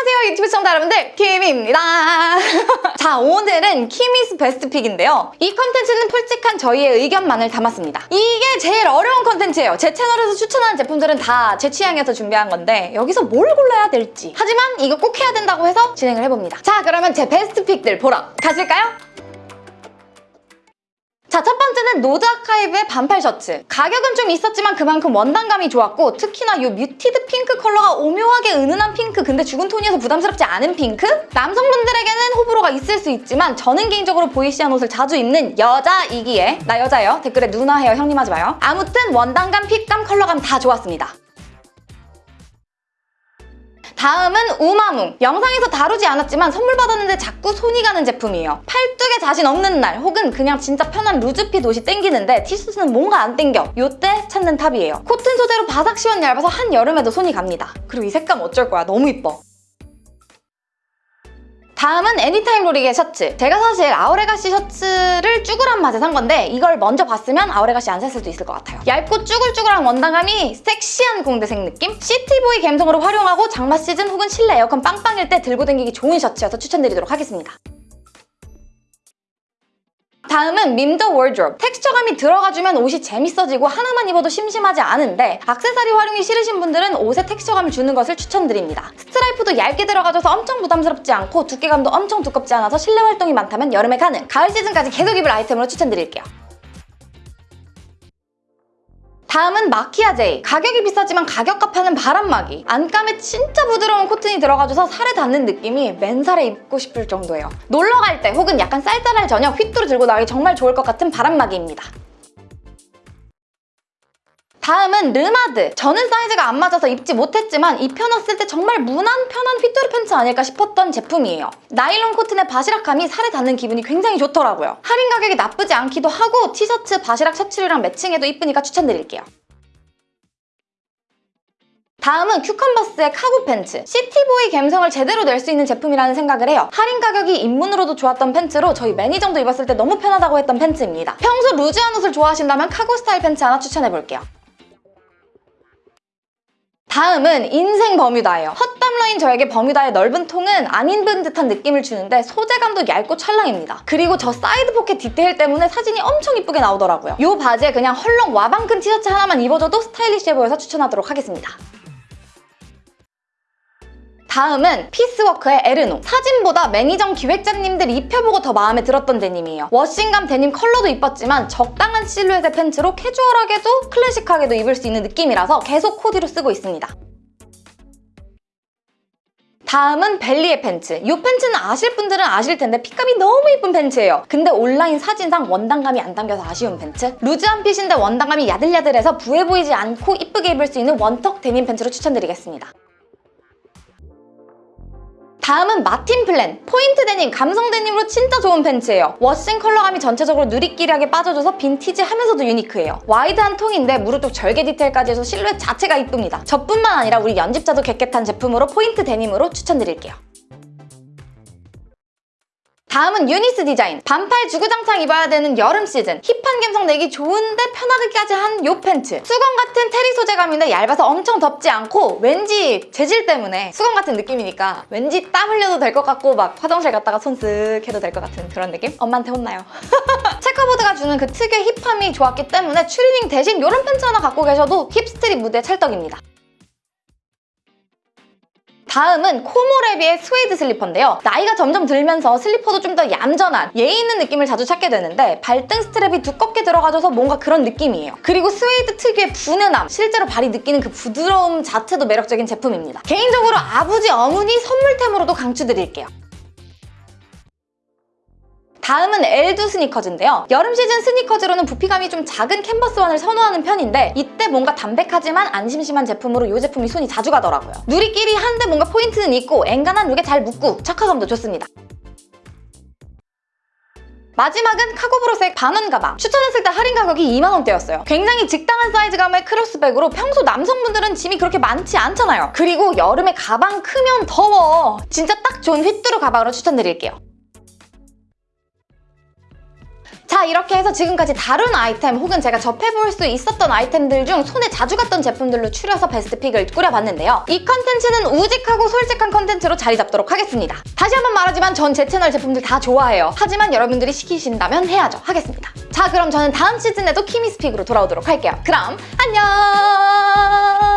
안녕하세요 유튜브 시청자 여러분들. 키미입니다. 자 오늘은 키미's best pick인데요. 이 컨텐츠는 솔직한 저희의 의견만을 담았습니다. 이게 제일 어려운 컨텐츠예요. 제 채널에서 추천하는 제품들은 다 제 취향에서 준비한 건데 여기서 뭘 골라야 될지. 하지만 이거 꼭 해야 된다고 해서 진행을 해봅니다. 자 그러면 제 best pick들 보러 가실까요? 자, 첫 번째는 Node Archive의 반팔 셔츠. 가격은 좀 있었지만 그만큼 원단감이 좋았고 특히나 이 muted pink color가 오묘하게 은은한 핑크 근데 죽은 톤이어서 부담스럽지 않은 핑크? 남성분들에게는 호불호가 있을 수 있지만 저는 개인적으로 보이시한 옷을 자주 입는 여자이기에 나 여자예요. 댓글에 누나 해요 형님 하지 마요. 아무튼 원단감, fit감, 컬러감 다 좋았습니다. 다음은 우마뭉. 영상에서 다루지 않았지만 선물 받았는데 자꾸 손이 가는 제품이에요. 팔뚝에 자신 없는 날 혹은 그냥 진짜 편한 loose fit 옷이 땡기는데 티셔츠는 뭔가 안 땡겨. 요때 찾는 top이에요. cotton 소재로 바삭 시원 얇아서 한여름에도 손이 갑니다. 그리고 이 색감 어쩔 거야. 너무 이뻐. 다음은 애니타임 로리의 셔츠. 제가 사실 아우레가시 셔츠를 쭈그란 맛에 산 건데 이걸 먼저 봤으면 아우레가시 안 샀을 수도 있을 것 같아요. 얇고 쭈글쭈글한 원단감이 섹시한 공대생 느낌? city boy 감성으로 활용하고 장마 시즌 혹은 실내 에어컨 빵빵일 때 들고 다니기 좋은 셔츠여서 추천드리도록 하겠습니다. 다음은 밈더워드로브. 텍스처감이 들어가주면 옷이 재밌어지고 하나만 입어도 심심하지 않은데 악세사리 활용이 싫으신 분들은 옷에 텍스처감을 주는 것을 추천드립니다. 스트라이프도 얇게 들어가줘서 엄청 부담스럽지 않고 두께감도 엄청 두껍지 않아서 실내 활동이 많다면 여름에 가는 가을 시즌까지 계속 입을 아이템으로 추천드릴게요. 다음은 마키아제이. 가격이 비싸지만 가격값 하는 바람막이. 안감에 진짜 부드러운 코튼이 들어가줘서 살에 닿는 느낌이 맨살에 입고 싶을 정도예요. 놀러 갈 때 혹은 약간 쌀쌀할 저녁 휘뚜루 들고 나가기 정말 좋을 것 같은 바람막이입니다. 다음은 르마드. 저는 사이즈가 안 맞아서 입지 못했지만 입혀놨을 때 정말 무난 편한 휘뚜루 팬츠 아닐까 싶었던 제품이에요. 나일론 코튼의 바시락감이 살에 닿는 기분이 굉장히 좋더라고요. 할인 가격이 나쁘지 않기도 하고 티셔츠, 바시락 셔츠류랑 매칭해도 이쁘니까 추천드릴게요. 다음은 큐컨버스의 카고 팬츠. city boy 감성을 제대로 낼 수 있는 제품이라는 생각을 해요. 할인 가격이 입문으로도 좋았던 팬츠로 저희 매니저도 입었을 때 너무 편하다고 했던 팬츠입니다. 평소 루즈한 옷을 좋아하신다면 카고 스타일 팬츠 하나 추천해볼게요. 다음은 인생 버뮤다예요. 헛담 러인 저에게 버뮤다의 넓은 통은 안 입은 듯한 느낌을 주는데 소재감도 얇고 찰랑입니다. 그리고 저 사이드 포켓 디테일 때문에 사진이 엄청 이쁘게 나오더라고요. 이 바지에 그냥 헐렁 와방 큰 티셔츠 하나만 입어줘도 스타일리시해 보여서 추천하도록 하겠습니다. 다음은 피스워크의 에르노. 사진보다 매니저 기획자님들이 입혀보고 더 마음에 들었던 데님이에요. 워싱감 데님 컬러도 이뻤지만 적당한 실루엣의 팬츠로 캐주얼하게도 클래식하게도 입을 수 있는 느낌이라서 계속 코디로 쓰고 있습니다. 다음은 벨리의 팬츠. 이 팬츠는 아실 분들은 아실 텐데 핏감이 너무 이쁜 팬츠예요. 근데 온라인 사진상 원단감이 안 담겨서 아쉬운 팬츠? 루즈한 핏인데 원단감이 야들야들해서 부해 보이지 않고 이쁘게 입을 수 있는 원턱 데님 팬츠로 추천드리겠습니다. 다음은 마틴 플랜. 포인트 데님, 감성 데님으로 진짜 좋은 팬츠예요. 워싱 컬러감이 전체적으로 누리끼리하게 빠져줘서 빈티지하면서도 유니크해요. 와이드한 통인데 무릎 쪽 절개 디테일까지 해서 실루엣 자체가 이쁩니다. 저뿐만 아니라 우리 편집자도 get get한 제품으로 포인트 데님으로 추천드릴게요. 다음은 유니스 디자인. 반팔 주구장창 입어야 되는 여름 시즌. 힙한 감성 내기 좋은데 편하게까지 한 요 팬츠. 수건 같은 테리 소재감인데 얇아서 엄청 덥지 않고 왠지 재질 때문에 수건 같은 느낌이니까 왠지 땀 흘려도 될 것 같고 막 화장실 갔다가 손 쓱 해도 될 것 같은 그런 느낌? 엄마한테 혼나요. checkerboard가 주는 그 특유의 힙함이 좋았기 때문에 추리닝 대신 이런 팬츠 하나 갖고 계셔도 hip street 무드에 찰떡입니다. 다음은 코모레비의 스웨이드 슬리퍼인데요. 나이가 점점 들면서 슬리퍼도 좀 더 얌전한 예의 있는 느낌을 자주 찾게 되는데 발등 스트랩이 두껍게 들어가줘서 뭔가 그런 느낌이에요. 그리고 스웨이드 특유의 푸근함, 실제로 발이 느끼는 그 부드러움 자체도 매력적인 제품입니다. 개인적으로 아버지, 어머니 선물템으로도 강추드릴게요. 다음은 엘두 스니커즈인데요. 여름 시즌 스니커즈로는 부피감이 좀 작은 캔버스화를 선호하는 편인데 이때 뭔가 담백하지만 안 심심한 제품으로 이 제품이 손이 자주 가더라고요. 누리끼리 한데 뭔가 포인트는 있고 앵간한 룩에 잘 묻고 착화감도 좋습니다. 마지막은 카고브로색 반원 가방. 추천했을 때 할인 가격이 2만원대였어요. 굉장히 적당한 사이즈감의 크로스백으로 평소 남성분들은 짐이 그렇게 많지 않잖아요. 그리고 여름에 가방 크면 더워. 진짜 딱 좋은 휘뚜루 가방으로 추천드릴게요. 자자 이렇게 해서 지금까지 다룬 아이템 혹은 제가 접해볼 수 있었던 아이템들 중 손에 자주 갔던 제품들로 추려서 best pick을 꾸려봤는데요. 이 컨텐츠는 우직하고 솔직한 컨텐츠로 자리 잡도록 하겠습니다. 다시 한번 말하지만 전 제 채널 제품들 다 좋아해요. 하지만 여러분들이 시키신다면 해야죠. 하겠습니다. 자 그럼 저는 다음 시즌에도 키미's pick으로 돌아오도록 할게요. 그럼 안녕!